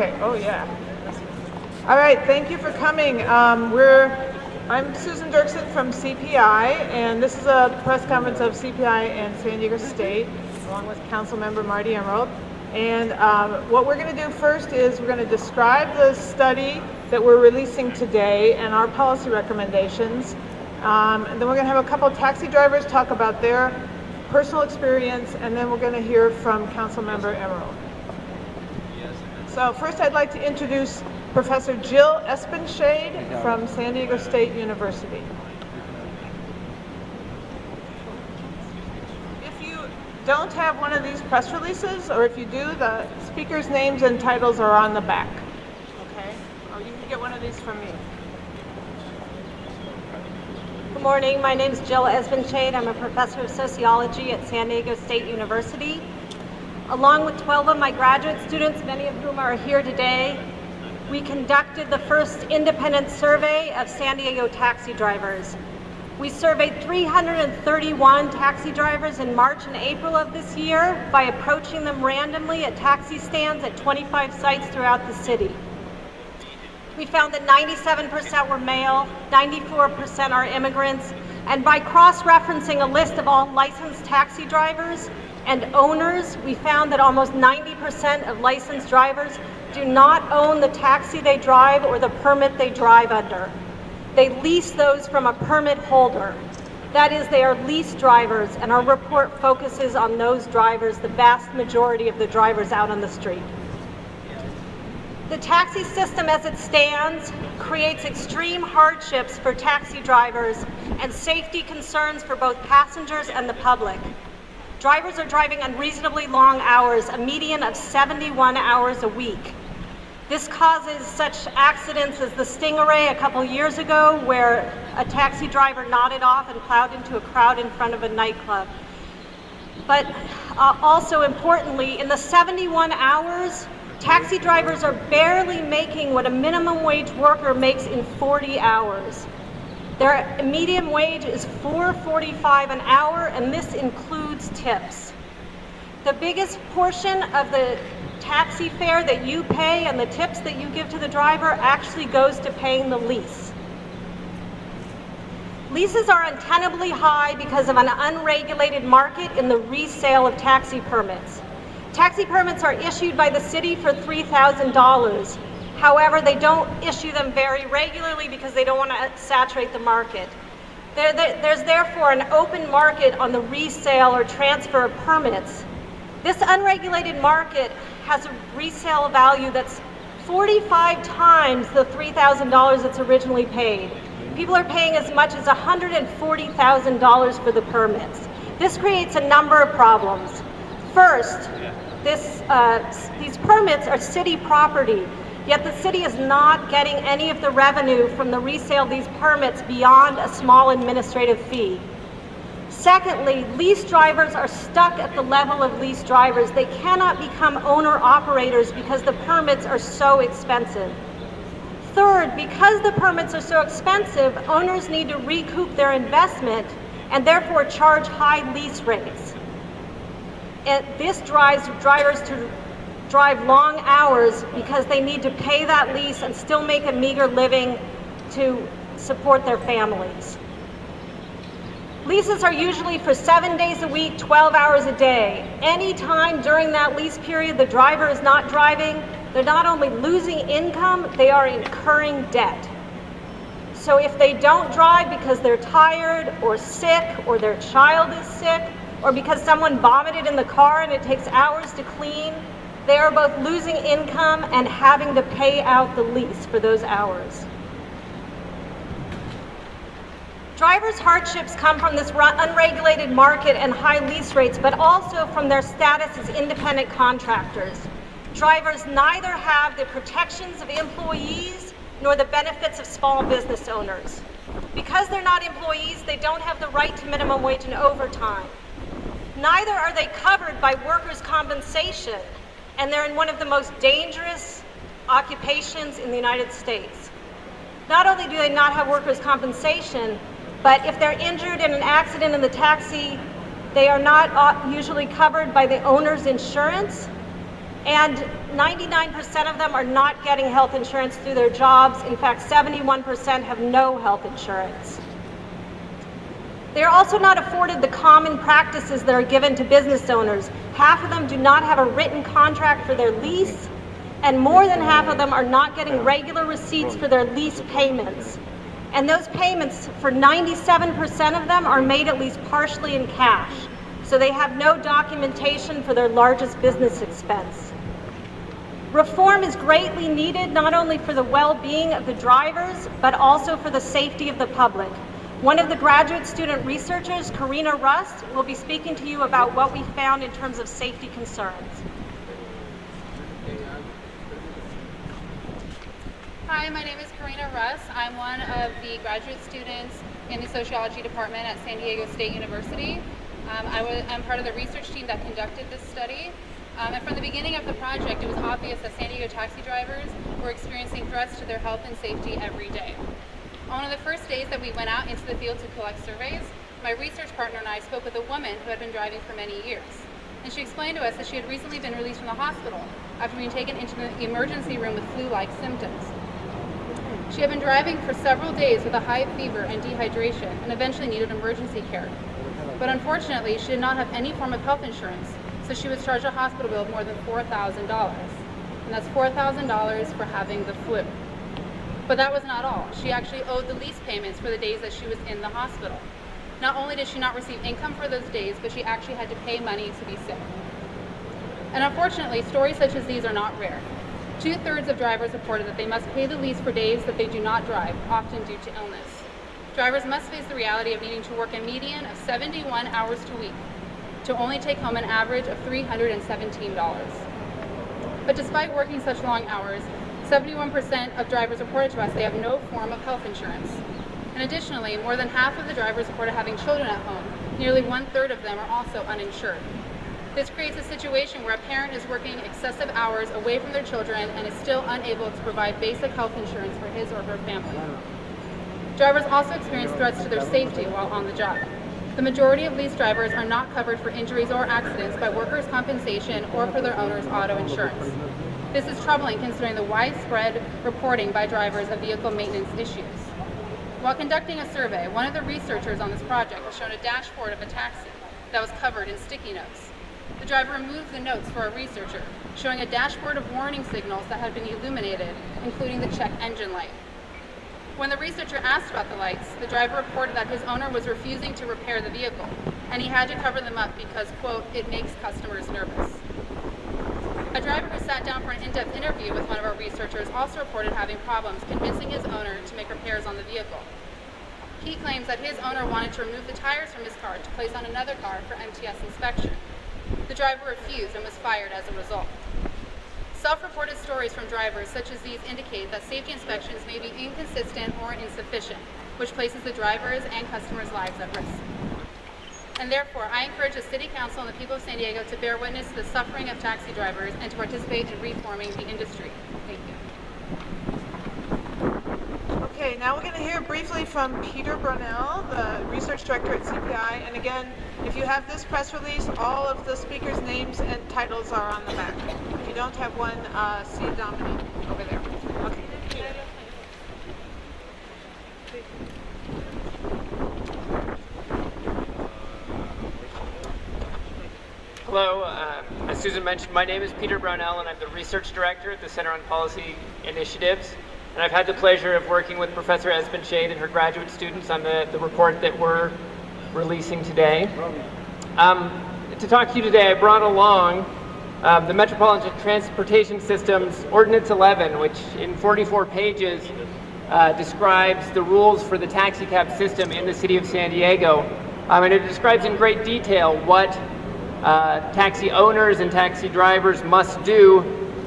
Okay, oh yeah. All right, thank you for coming. Um, we're, I'm Susan Duerksen from CPI, and this is a press conference of CPI and San Diego State, along with Council Member Marti Emerald. And um, what we're going to do first is we're going to describe the study that we're releasing today and our policy recommendations. Um, and then we're going to have a couple taxi drivers talk about their personal experience, and then we're going to hear from Council Member Emerald. So first I'd like to introduce Professor Jill Esbenshade from San Diego State University. If you don't have one of these press releases, or if you do, the speakers' names and titles are on the back. Okay? Or you can get one of these from me. Good morning. My name is Jill Esbenshade. I'm a professor of sociology at San Diego State University. Along with 12 of my graduate students, many of whom are here today, we conducted the first independent survey of San Diego taxi drivers. We surveyed 331 taxi drivers in March and April of this year by approaching them randomly at taxi stands at 25 sites throughout the city. We found that 97% were male, 94% are immigrants, and by cross-referencing a list of all licensed taxi drivers, and owners, we found that almost 90% of licensed drivers do not own the taxi they drive or the permit they drive under. They lease those from a permit holder. That is, they are lease drivers, and our report focuses on those drivers, the vast majority of the drivers out on the street. The taxi system as it stands creates extreme hardships for taxi drivers and safety concerns for both passengers and the public. Drivers are driving unreasonably long hours, a median of 71 hours a week. This causes such accidents as the Stingaree a couple years ago, where a taxi driver nodded off and plowed into a crowd in front of a nightclub. But uh, also importantly, in the 71 hours, taxi drivers are barely making what a minimum wage worker makes in 40 hours. Their median wage is $4.45 an hour, and this includes tips. The biggest portion of the taxi fare that you pay and the tips that you give to the driver actually goes to paying the lease. Leases are untenably high because of an unregulated market in the resale of taxi permits. Taxi permits are issued by the city for $3,000. However, they don't issue them very regularly because they don't want to saturate the market. There, there, there's therefore an open market on the resale or transfer of permits. This unregulated market has a resale value that's 45 times the $3,000 that's originally paid. People are paying as much as $140,000 for the permits. This creates a number of problems. First, this, uh, these permits are city property. Yet the city is not getting any of the revenue from the resale of these permits beyond a small administrative fee. Secondly, lease drivers are stuck at the level of lease drivers. They cannot become owner operators because the permits are so expensive. Third, because the permits are so expensive, owners need to recoup their investment and therefore charge high lease rates. And this drives drivers to drive long hours because they need to pay that lease and still make a meager living to support their families. Leases are usually for seven days a week, 12 hours a day. Any time during that lease period the driver is not driving, they're not only losing income, they are incurring debt. So if they don't drive because they're tired or sick or their child is sick or because someone vomited in the car and it takes hours to clean, they are both losing income and having to pay out the lease for those hours. Drivers' hardships come from this unregulated market and high lease rates, but also from their status as independent contractors. Drivers neither have the protections of employees nor the benefits of small business owners. Because they're not employees, they don't have the right to minimum wage and overtime. Neither are they covered by workers' compensation, and they're in one of the most dangerous occupations in the United States. Not only do they not have workers' compensation, but if they're injured in an accident in the taxi, they are not uh, usually covered by the owner's insurance, And 99% of them are not getting health insurance through their jobs. In fact, 71% have no health insurance. They are also not afforded the common practices that are given to business owners. Half of them do not have a written contract for their lease, and more than half of them are not getting regular receipts for their lease payments. And those payments, for 97% of them, are made at least partially in cash. So they have no documentation for their largest business expense. Reform is greatly needed not only for the well-being of the drivers, but also for the safety of the public. One of the graduate student researchers, Karina Rust, will be speaking to you about what we found in terms of safety concerns. Hi, my name is Karina Russ. I'm one of the graduate students in the sociology department at San Diego State University. Um, I am part of the research team that conducted this study. Um, and from the beginning of the project, it was obvious that San Diego taxi drivers were experiencing threats to their health and safety every day. On one of the first days that we went out into the field to collect surveys, my research partner and I spoke with a woman who had been driving for many years. And she explained to us that she had recently been released from the hospital after being taken into the emergency room with flu-like symptoms. She had been driving for several days with a high fever and dehydration and eventually needed emergency care. But unfortunately, she did not have any form of health insurance, so she was charged a hospital bill of more than $4,000. And that's $4,000 for having the flu. But that was not all. She actually owed the lease payments for the days that she was in the hospital. Not only did she not receive income for those days, but she actually had to pay money to be sick. And unfortunately, stories such as these are not rare. Two-thirds of drivers reported that they must pay the lease for days that they do not drive, often due to illness. Drivers must face the reality of needing to work a median of 71 hours a week to only take home an average of $317. But despite working such long hours, 71% of drivers reported to us they have no form of health insurance. And additionally, more than half of the drivers reported having children at home. Nearly one-third of them are also uninsured. This creates a situation where a parent is working excessive hours away from their children and is still unable to provide basic health insurance for his or her family. Drivers also experience threats to their safety while on the job. The majority of lease drivers are not covered for injuries or accidents by workers' compensation or for their owner's auto insurance. This is troubling considering the widespread reporting by drivers of vehicle maintenance issues. While conducting a survey, one of the researchers on this project was shown a dashboard of a taxi that was covered in sticky notes. The driver removed the notes for a researcher, showing a dashboard of warning signals that had been illuminated, including the check engine light. When the researcher asked about the lights, the driver reported that his owner was refusing to repair the vehicle, and he had to cover them up because, quote, it makes customers nervous. A driver who sat down for an in-depth interview with one of our researchers also reported having problems convincing his owner to make repairs on the vehicle. He claims that his owner wanted to remove the tires from his car to place on another car for MTS inspection. The driver refused and was fired as a result. Self-reported stories from drivers such as these indicate that safety inspections may be inconsistent or insufficient, which places the drivers' and customers' lives at risk. And therefore, I encourage the City Council and the people of San Diego to bear witness to the suffering of taxi drivers and to participate in reforming the industry. Thank you. Okay, now we're going to hear briefly from Peter Brownell, the research director at CPI. And again, if you have this press release, all of the speakers' names and titles are on the back. If you don't have one, uh, see Dominique over there. Okay. Hello, uh, as Susan mentioned, my name is Peter Brownell and I'm the research director at the Center on Policy Initiatives. And I've had the pleasure of working with Professor Esbenshade and her graduate students on the, the report that we're releasing today. Um, to talk to you today, I brought along uh, the Metropolitan Transportation System's Ordinance 11, which in 44 pages uh, describes the rules for the taxi cab system in the city of San Diego. Um, and it describes in great detail what uh, taxi owners and taxi drivers must do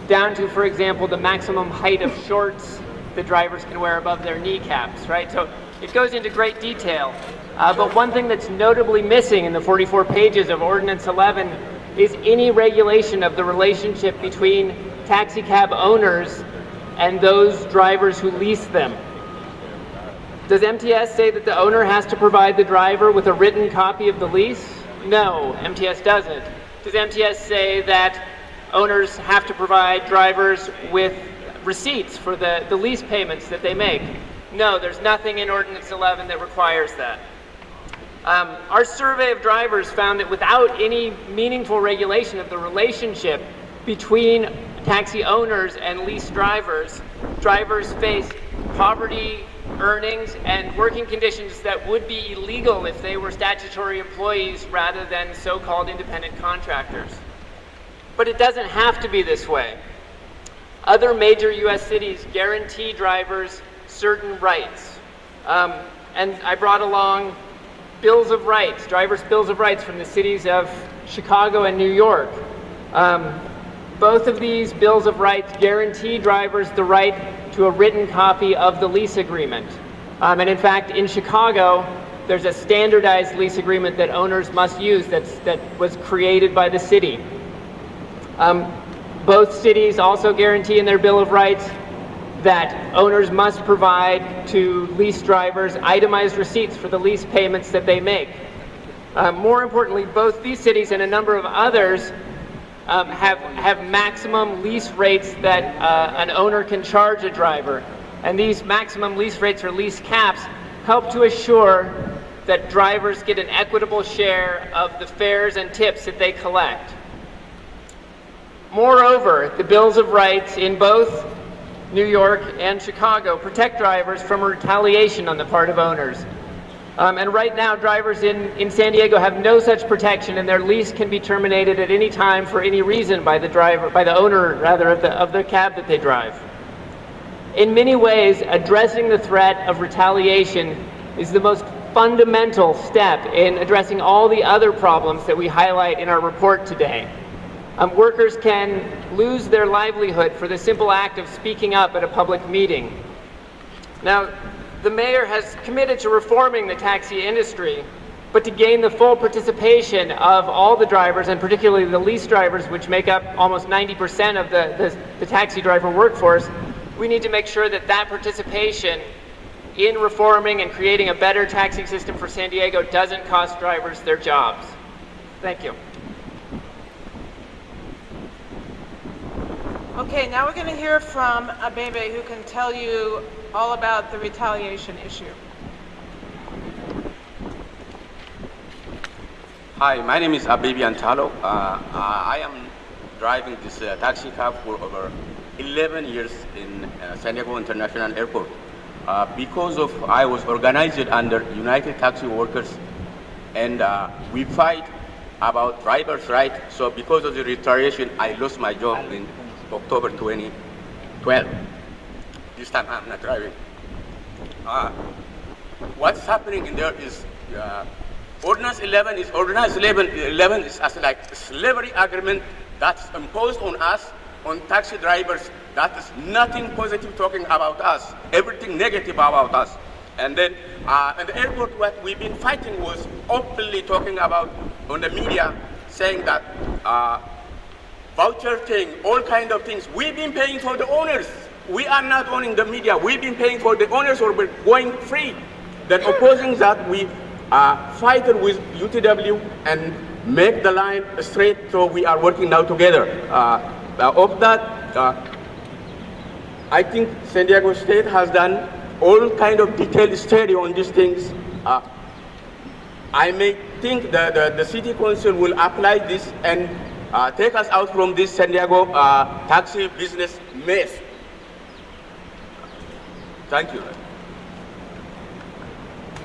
down to, for example, the maximum height of shorts the drivers can wear above their kneecaps, right? So it goes into great detail. Uh, but one thing that's notably missing in the 44 pages of Ordinance 11 is any regulation of the relationship between taxi cab owners and those drivers who lease them. Does MTS say that the owner has to provide the driver with a written copy of the lease? No, MTS doesn't. Does MTS say that owners have to provide drivers with receipts for the, the lease payments that they make. No, there's nothing in Ordinance 11 that requires that. Um, our survey of drivers found that without any meaningful regulation of the relationship between taxi owners and lease drivers, drivers face poverty, earnings, and working conditions that would be illegal if they were statutory employees rather than so-called independent contractors. But it doesn't have to be this way. Other major U.S. cities guarantee drivers certain rights. Um, and I brought along bills of rights, driver's bills of rights from the cities of Chicago and New York. Um, both of these bills of rights guarantee drivers the right to a written copy of the lease agreement. Um, and in fact, in Chicago, there's a standardized lease agreement that owners must use that's, that was created by the city. Um, both cities also guarantee in their Bill of Rights that owners must provide to lease drivers itemized receipts for the lease payments that they make. Uh, more importantly, both these cities and a number of others um, have, have maximum lease rates that uh, an owner can charge a driver. And these maximum lease rates or lease caps help to assure that drivers get an equitable share of the fares and tips that they collect. Moreover, the Bills of Rights in both New York and Chicago protect drivers from retaliation on the part of owners. Um, and right now, drivers in, in San Diego have no such protection, and their lease can be terminated at any time for any reason by the driver, by the owner rather of the of the cab that they drive. In many ways, addressing the threat of retaliation is the most fundamental step in addressing all the other problems that we highlight in our report today. Um, workers can lose their livelihood for the simple act of speaking up at a public meeting. Now, the mayor has committed to reforming the taxi industry, but to gain the full participation of all the drivers, and particularly the lease drivers, which make up almost 90% of the, the, the taxi driver workforce, we need to make sure that that participation in reforming and creating a better taxi system for San Diego doesn't cost drivers their jobs. Thank you. Okay, now we're going to hear from Abebe, who can tell you all about the retaliation issue. Hi, my name is Abebe Antalo. Uh, uh, I am driving this uh, taxi cab for over 11 years in uh, San Diego International Airport. Uh, because of I was organized under United Taxi Workers, and we fight about drivers' right. So because of the retaliation, I lost my job in October 2012. This time I'm not driving. Uh, what's happening in there is uh, Ordinance 11 is Ordinance 11, 11 is as like slavery agreement that's imposed on us, on taxi drivers. That is nothing positive talking about us, everything negative about us. And then uh, at the airport, what we've been fighting was openly talking about on the media, saying that uh, voucher thing, all kind of things. We've been paying for the owners. We are not owning the media. We've been paying for the owners or we're going free. Then opposing that, we uh, fight with UTW and make the line straight so we are working now together. Uh, uh, of that, uh, I think San Diego State has done all kind of detailed study on these things. Uh, I may think that the, the city council will apply this and uh, take us out from this San Diego uh, taxi business mess. Thank you.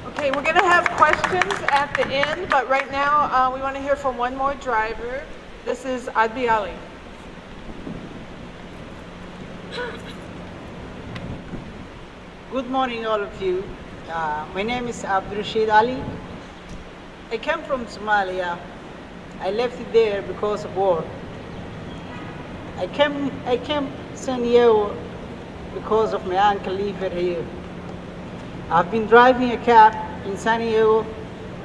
Okay, we're going to have questions at the end, but right now uh, we want to hear from one more driver. This is Abdi Ali. Good morning, all of you. Uh, my name is Abdul Rashid Ali. I came from Somalia. I left it there because of war. I came, I came San Diego because of my uncle living here. I've been driving a cab in San Diego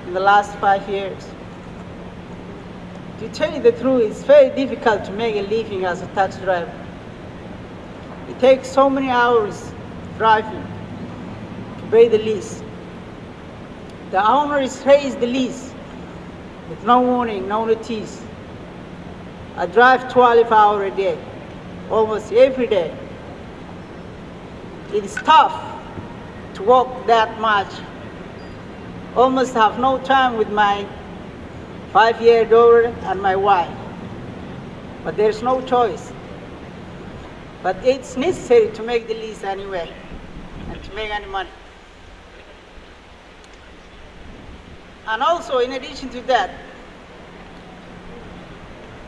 in the last five years. To tell you the truth, it's very difficult to make a living as a taxi driver. It takes so many hours driving to pay the lease. The owner is raised the lease with no warning, no notice. I drive 12 hours a day, almost every day. It is tough to walk that much. Almost have no time with my five-year daughter and my wife. But there's no choice. But it's necessary to make the lease anyway and to make any money. And also, in addition to that,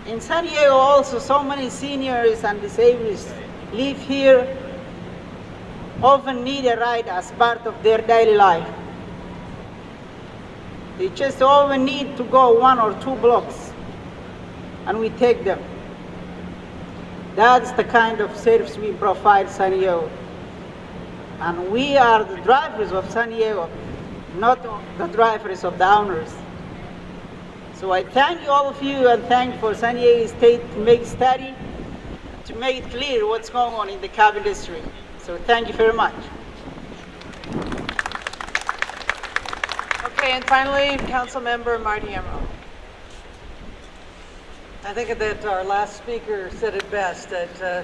in San Diego also so many seniors and disabled live here, often need a ride as part of their daily life. They just often need to go one or two blocks, and we take them. That's the kind of service we provide San Diego. And we are the drivers of San Diego, not the drivers of the owners. So I thank you all of you and thank for San Diego State to make study, to make clear what's going on in the cab industry. So thank you very much. Okay, and finally, Councilmember Marti Emerald. I think that our last speaker said it best, that uh,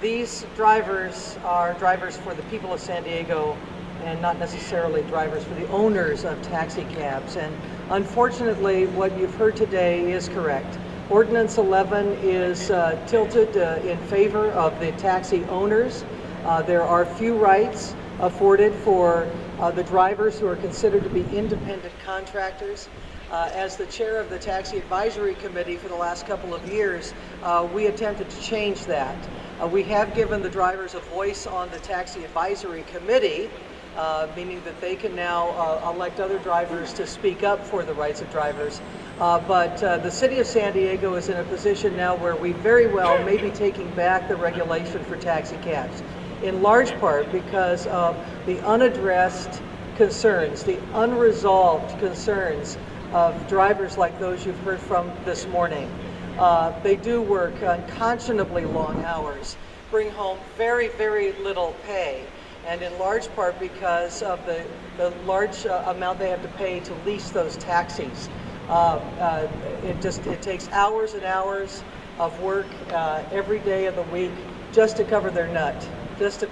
these drivers are drivers for the people of San Diego and not necessarily drivers for the owners of taxi cabs. And unfortunately, what you've heard today is correct. Ordinance 11 is uh, tilted uh, in favor of the taxi owners. Uh, there are few rights afforded for uh, the drivers who are considered to be independent contractors. Uh, as the chair of the Taxi Advisory Committee for the last couple of years, uh, we attempted to change that. Uh, we have given the drivers a voice on the Taxi Advisory Committee, uh, meaning that they can now uh, elect other drivers to speak up for the rights of drivers. But the city of San Diego is in a position now where we very well may be taking back the regulation for taxi cabs, in large part because of the unaddressed concerns, the unresolved concerns of drivers like those you've heard from this morning. Uh, they do work unconscionably long hours, bring home very, very little pay, and in large part because of the, the large uh, amount they have to pay to lease those taxis. Uh, uh, it just it takes hours and hours of work uh, every day of the week just to cover their nut, just to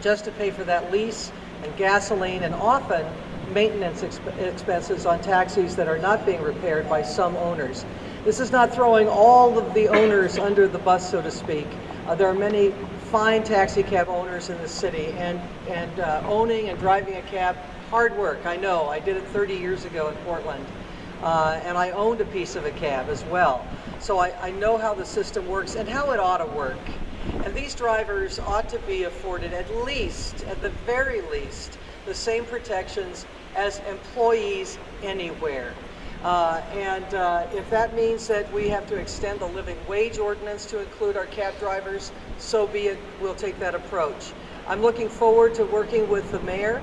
just to pay for that lease and gasoline, and often maintenance exp expenses on taxis that are not being repaired by some owners. This is not throwing all of the owners under the bus, so to speak. Uh, there are many fine taxi cab owners in the city, and, and uh, owning and driving a cab, hard work, I know. I did it 30 years ago in Portland. Uh, and I owned a piece of a cab as well. So I, I know how the system works and how it ought to work. And these drivers ought to be afforded at least, at the very least, the same protections as employees anywhere. Uh, and uh, if that means that we have to extend the living wage ordinance to include our cab drivers, so be it. We'll take that approach. I'm looking forward to working with the mayor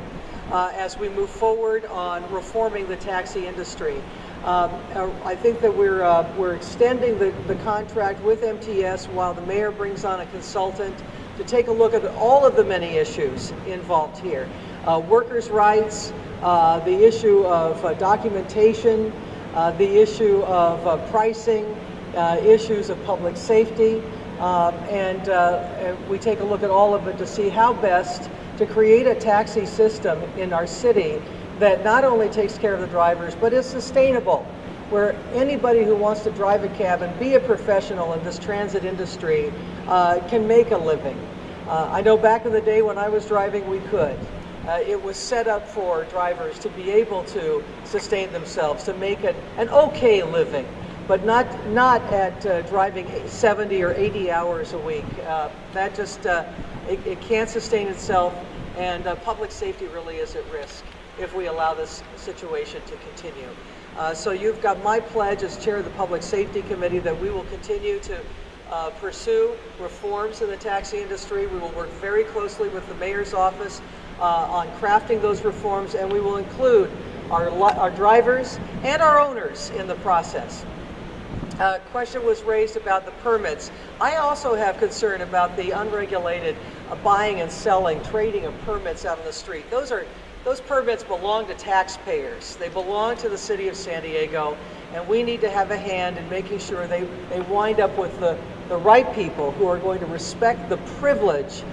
uh, as we move forward on reforming the taxi industry. Um, uh, I think that we're, uh, we're extending the, the contract with MTS while the mayor brings on a consultant to take a look at all of the many issues involved here. Uh, workers' rights, uh, the issue of uh, documentation, uh, the issue of pricing, issues of public safety, um, and, and we take a look at all of it to see how best to create a taxi system in our city that not only takes care of the drivers, but is sustainable, where anybody who wants to drive a cab and be a professional in this transit industry uh, can make a living. Uh, I know back in the day when I was driving, we could. Uh, it was set up for drivers to be able to sustain themselves, to make an, an okay living, but not, not at uh, driving 70 or 80 hours a week. Uh, that just, uh, it, it, can't sustain itself, and uh, public safety really is at risk if we allow this situation to continue. Uh, so you've got my pledge as chair of the Public Safety Committee that we will continue to uh, pursue reforms in the taxi industry. We will work very closely with the mayor's office uh, on crafting those reforms, and we will include our, our drivers and our owners in the process. Uh, question was raised about the permits. I also have concern about the unregulated uh, buying and selling, trading of permits out on the street. Those are those permits belong to taxpayers. They belong to the city of San Diego, And we need to have a hand in making sure they, they wind up with the, the right people who are going to respect the privilege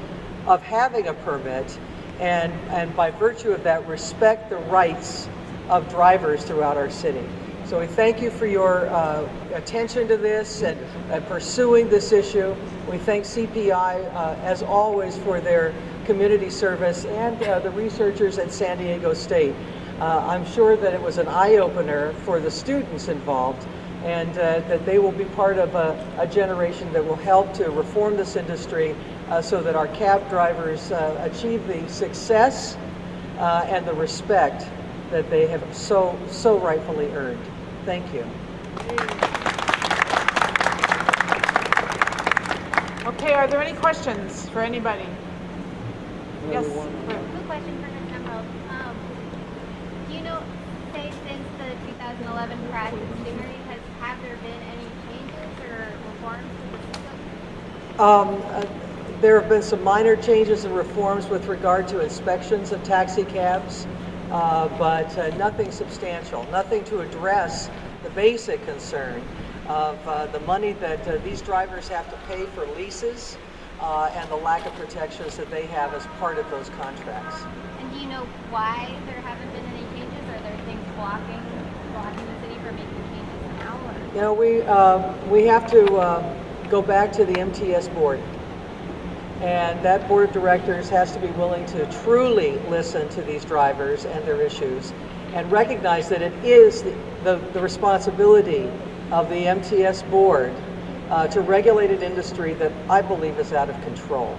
of having a permit and, and by virtue of that, respect the rights of drivers throughout our city. So we thank you for your uh, attention to this and, and pursuing this issue. We thank CPI, uh, as always, for their community service and uh, the researchers at San Diego State. Uh, I'm sure that it was an eye-opener for the students involved and uh, that they will be part of a, a generation that will help to reform this industry uh, so that our cab drivers achieve the success and the respect that they have so, so rightfully earned. Thank you. Okay, are there any questions for anybody? Yes. Quick question for Ms. Emerald. Um, do you know, say since the 2011 crash at Stingaree, has have there been any changes or reforms to the system? Um, uh, There have been some minor changes and reforms with regard to inspections of taxi cabs, uh, but uh, nothing substantial, nothing to address the basic concern of uh, the money that uh, these drivers have to pay for leases uh, and the lack of protections that they have as part of those contracts. And do you know why there haven't been any changes? Are there things blocking blocking the city from making changes now? Or? You know, we, um, we have to um, go back to the MTS board. And that board of directors has to be willing to truly listen to these drivers and their issues and recognize that it is the, the, the responsibility of the MTS board uh, to regulate an industry that I believe is out of control.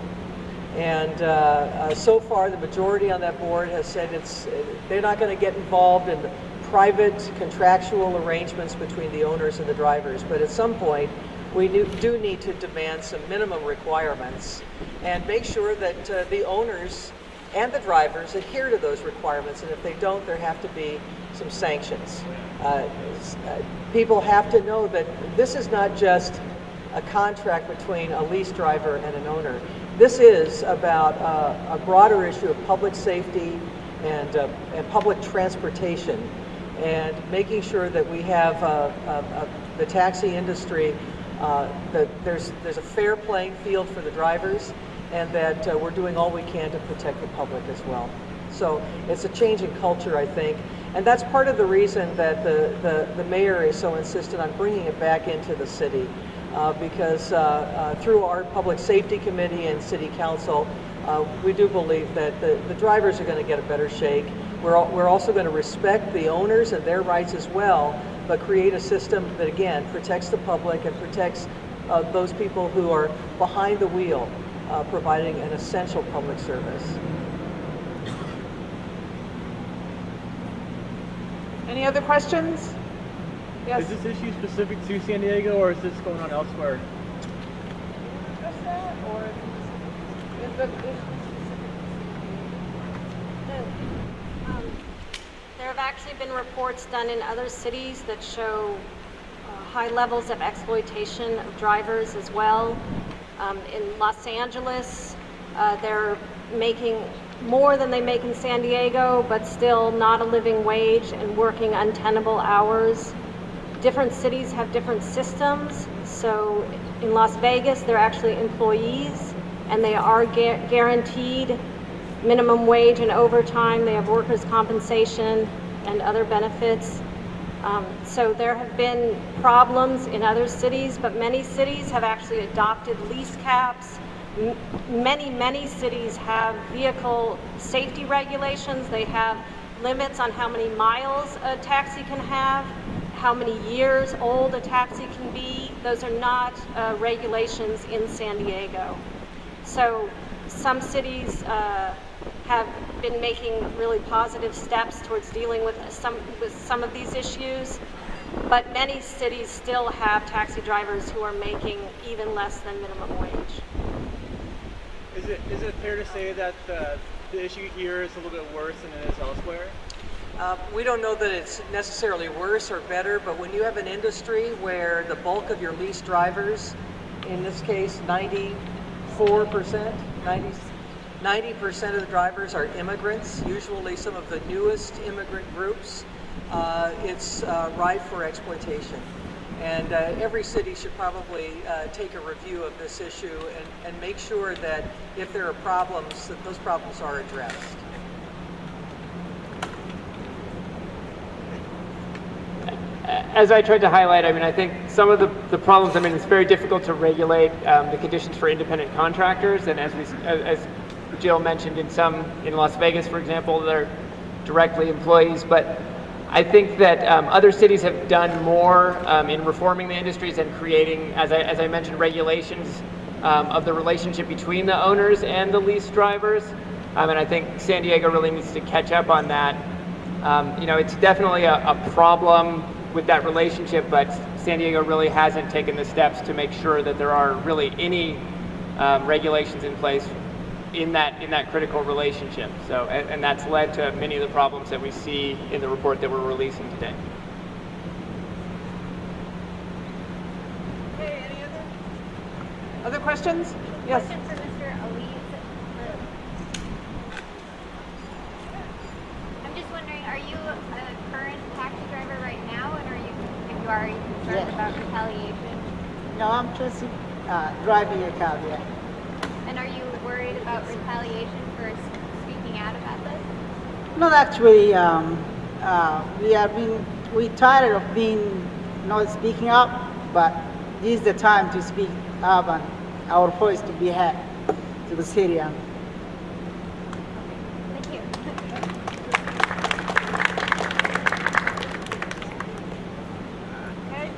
And uh, uh, so far, the majority on that board has said it's, they're not going to get involved in private contractual arrangements between the owners and the drivers. But at some point, we do, do need to demand some minimum requirements and make sure that uh, the owners and the drivers adhere to those requirements. And if they don't, there have to be some sanctions. Uh, uh, people have to know that this is not just a contract between a lease driver and an owner. This is about uh, a broader issue of public safety and, uh, and public transportation and making sure that we have uh, uh, the taxi industry, that there's, there's a fair playing field for the drivers and that uh, we're doing all we can to protect the public as well. So it's a change in culture, I think. And that's part of the reason that the, the, the mayor is so insistent on bringing it back into the city. Uh, because uh, uh, through our public safety committee and city council, uh, we do believe that the, the drivers are going to get a better shake. We're, we're also going to respect the owners and their rights as well, but create a system that, again, protects the public and protects uh, those people who are behind the wheel, uh, providing an essential public service. Any other questions? Yes. Is this issue specific to San Diego or is this going on elsewhere? Just that, or is the Um, There have actually been reports done in other cities that show uh, high levels of exploitation of drivers as well. Um, In Los Angeles, uh, they're making more than they make in San Diego, but still not a living wage and working untenable hours. Different cities have different systems. So in Las Vegas, they're actually employees and they are gu- guaranteed minimum wage and overtime. They have workers' compensation and other benefits. Um, so there have been problems in other cities, but many cities have actually adopted lease caps. M- Many, many cities have vehicle safety regulations. They have limits on how many miles a taxi can have, how many years old a taxi can be. Those are not uh, regulations in San Diego. So some cities uh, have been making really positive steps towards dealing with some, with some of these issues, but many cities still have taxi drivers who are making even less than minimum wage. Is it is it fair to say that the, the issue here is a little bit worse than it is elsewhere? Uh, We don't know that it's necessarily worse or better, but when you have an industry where the bulk of your lease drivers, in this case 94%, 90, 90% of the drivers are immigrants, usually some of the newest immigrant groups, uh, it's uh, ripe for exploitation. And uh, every city should probably uh, take a review of this issue and, and make sure that if there are problems, that those problems are addressed. As I tried to highlight, I mean, I think some of the, the problems, I mean, it's very difficult to regulate um, the conditions for independent contractors. And as, we, as Jill mentioned, in some, in Las Vegas, for example, they're directly employees. But I think that um, other cities have done more um, in reforming the industries and creating, as I, as I mentioned, regulations um, of the relationship between the owners and the lease drivers. Um, and I think San Diego really needs to catch up on that. Um, you know, it's definitely a, a problem with that relationship, but San Diego really hasn't taken the steps to make sure that there are really any um, regulations in place in that in that critical relationship. So, and, and that's led to many of the problems that we see in the report that we're releasing today. Okay, any other? Other questions? Yes. Question for Mr. Elise. I'm just wondering, are you a current taxi driver right now, and are you, if you are, are concerned Yes. about retaliation? No, I'm just uh, driving a cab, yeah. And are you worried about retaliation for speaking out about this? Not actually, um, uh, we have been, we tired of being not speaking up, but this is the time to speak up and our voice to be heard to the city. And Thank you. Okay.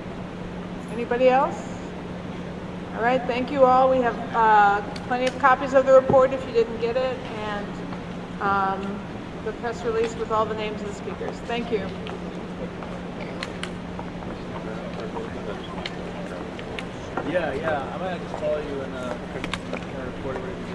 Anybody else? All right, thank you all. We have uh, plenty of copies of the report if you didn't get it, and um, the press release with all the names of the speakers. Thank you. Yeah, yeah. I might just follow you and uh, report it.